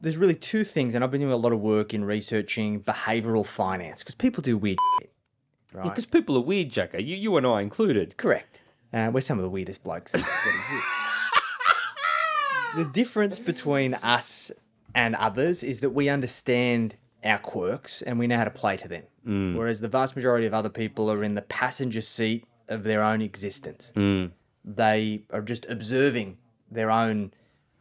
there's really two things, and I've been doing a lot of work in researching behavioral finance because people do weird shit. Right? Because people are weird, Jacko. Eh? You, you and I included. Correct. Uh, we're some of the weirdest blokes that exist. the difference between us and others is that we understand our quirks and we know how to play to them. Mm. Whereas the vast majority of other people are in the passenger seat of their own existence. Mm. They are just observing their own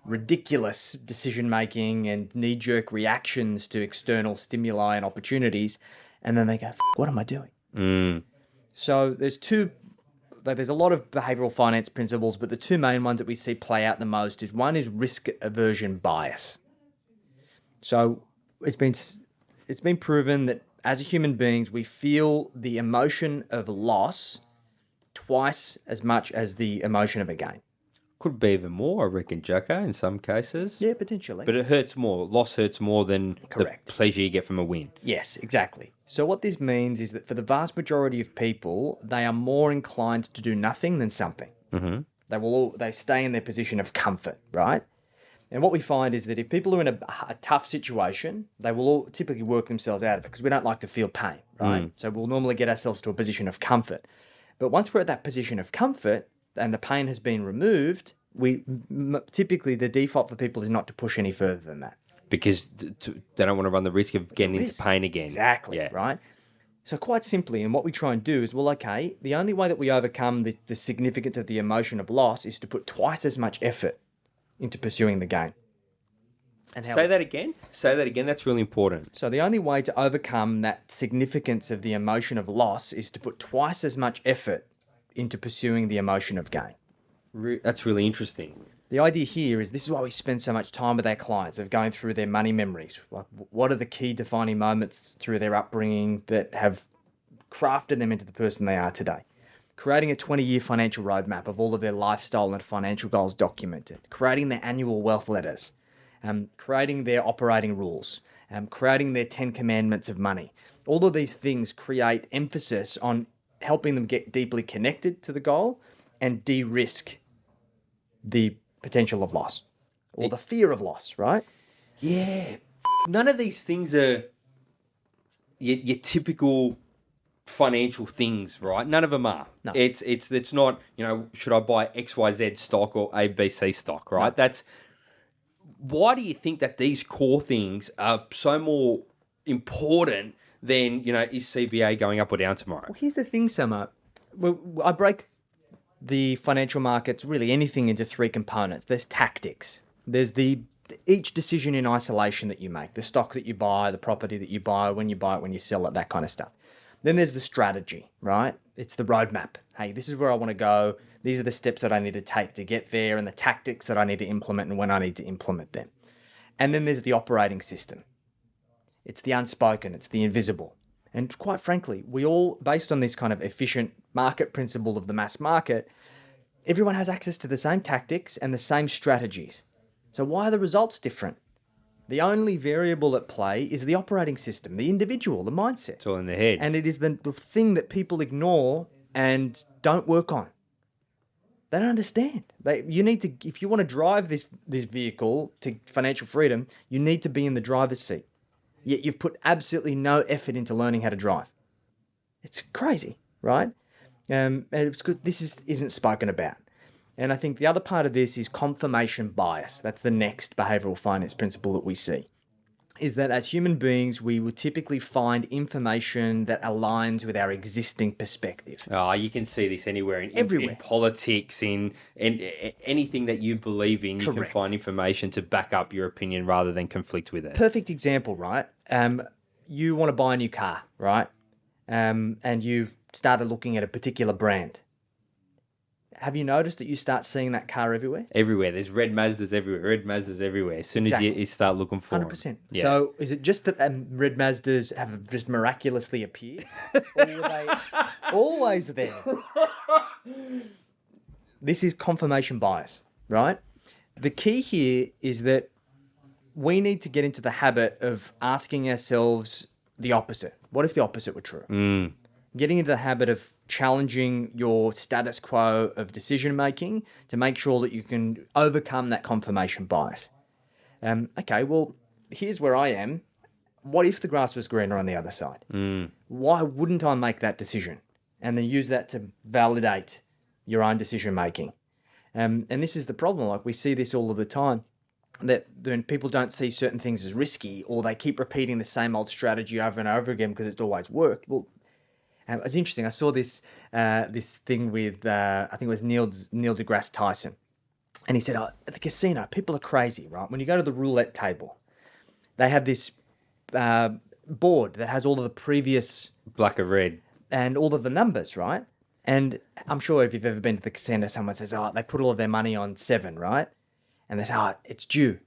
ridiculous decision making and knee jerk reactions to external stimuli and opportunities. And then they go, what am I doing? Mm. So there's two like there's a lot of behavioral finance principles, but the two main ones that we see play out the most is one is risk aversion bias. So it's been it's been proven that as human beings we feel the emotion of loss twice as much as the emotion of a gain. Could be even more, I reckon, Jacko, in some cases. Yeah, potentially. But it hurts more. Loss hurts more than Correct. the pleasure you get from a win. Yes, exactly. So what this means is that for the vast majority of people, they are more inclined to do nothing than something. Mm-hmm. They will all, they stay in their position of comfort, right? And what we find is that if people are in a, a tough situation, they will all typically work themselves out of it because we don't like to feel pain, right? So we'll normally get ourselves to a position of comfort. But once we're at that position of comfort and the pain has been removed, we m- typically the default for people is not to push any further than that. Because they don't want to run the risk of getting risk. into pain again. Exactly. Yeah. Right. So quite simply, and what we try and do is, well, okay, the only way that we overcome the, the significance of the emotion of loss is to put twice as much effort into pursuing the gain. And how Say that again. Say that again. That's really important. so the only way to overcome that significance of the emotion of loss is to put twice as much effort into pursuing the emotion of gain. Re- that's really interesting. The idea here is this is why we spend so much time with our clients of going through their money memories. Like, what are the key defining moments through their upbringing that have crafted them into the person they are today? Creating a 20 year financial roadmap of all of their lifestyle and financial goals documented, creating their annual wealth letters, um, creating their operating rules, um, creating their 10 commandments of money. All of these things create emphasis on helping them get deeply connected to the goal and de risk the potential of loss or the fear of loss, right? Yeah. None of these things are your, your typical financial things, right? None of them are. No. It's it's it's not, you know, should I buy XYZ stock or ABC stock, right? That's why do you think that these core things are so more important than, you know, is CBA going up or down tomorrow? Well, here's the thing, Summer. Well, I break the financial markets, really anything, into three components. There's tactics. There's the each decision in isolation that you make, the stock that you buy, the property that you buy, when you buy it, when you sell it, that kind of stuff. Then there's the strategy, right? It's the roadmap. Hey, this is where I want to go. These are the steps that I need to take to get there, and the tactics that I need to implement and when I need to implement them. And then there's the operating system. It's the unspoken, it's the invisible. And quite frankly, we all, based on this kind of efficient market principle of the mass market, everyone has access to the same tactics and the same strategies. So why are the results different? The only variable at play is the operating system, the individual, the mindset. It's all in the head. And it is the, the thing that people ignore and don't work on. They don't understand. They, you need to, if you want to drive this this vehicle to financial freedom, you need to be in the driver's seat. Yet you've put absolutely no effort into learning how to drive. It's crazy, right? Um, it's good. This is isn't spoken about. And I think the other part of this is confirmation bias. That's the next behavioral finance principle that we see. Is that as human beings, we will typically find information that aligns with our existing perspective. Oh, you can see this anywhere in, in- Everywhere. in politics, in, in, in anything that you believe in. You can find information to back up your opinion rather than conflict with it. Perfect example, right? Um, you want to buy a new car, right? Um, and you've started looking at a particular brand. Have you noticed that you start seeing that car everywhere? Everywhere, there's red Mazdas everywhere. Red Mazdas everywhere. As soon as you, you start looking for Hundred them. percent. Yeah. So is it just that um, red Mazdas have just miraculously appeared, or were they always there? This is confirmation bias, right? The key here is that we need to get into the habit of asking ourselves the opposite. What if the opposite were true? Getting into the habit of challenging your status quo of decision making to make sure that you can overcome that confirmation bias. Um, okay, well, here's where I am. What if the grass was greener on the other side? Mm. Why wouldn't I make that decision and then use that to validate your own decision making? Um, and this is the problem. Like we see this all of the time that when people don't see certain things as risky or they keep repeating the same old strategy over and over again because it's always worked. Well, um, was interesting. I saw this uh, this thing with uh, I think it was Neil Neil deGrasse Tyson, and he said oh, at the casino people are crazy, right? When you go to the roulette table, they have this uh, board that has all of the previous Black or red. and all of the numbers, right? And I'm sure if you've ever been to the casino, someone says, "Oh, they put all of their money on seven, right?" And they say, "Oh, it's due."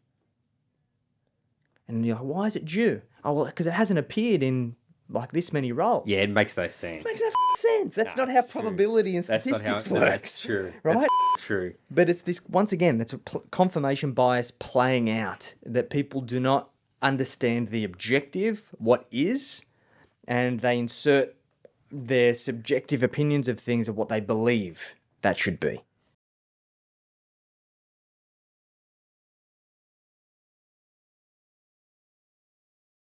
And you're like, "Why is it due?" Oh, well, because it hasn't appeared in like this many rolls. Yeah, it makes no sense. makes no sense. That's not how it's true. probability and That's how statistics no, works. That's true. right? That's true. But it's this once again, that's a confirmation bias playing out that people do not understand the objective, what is, and they insert their subjective opinions of things of what they believe that should be.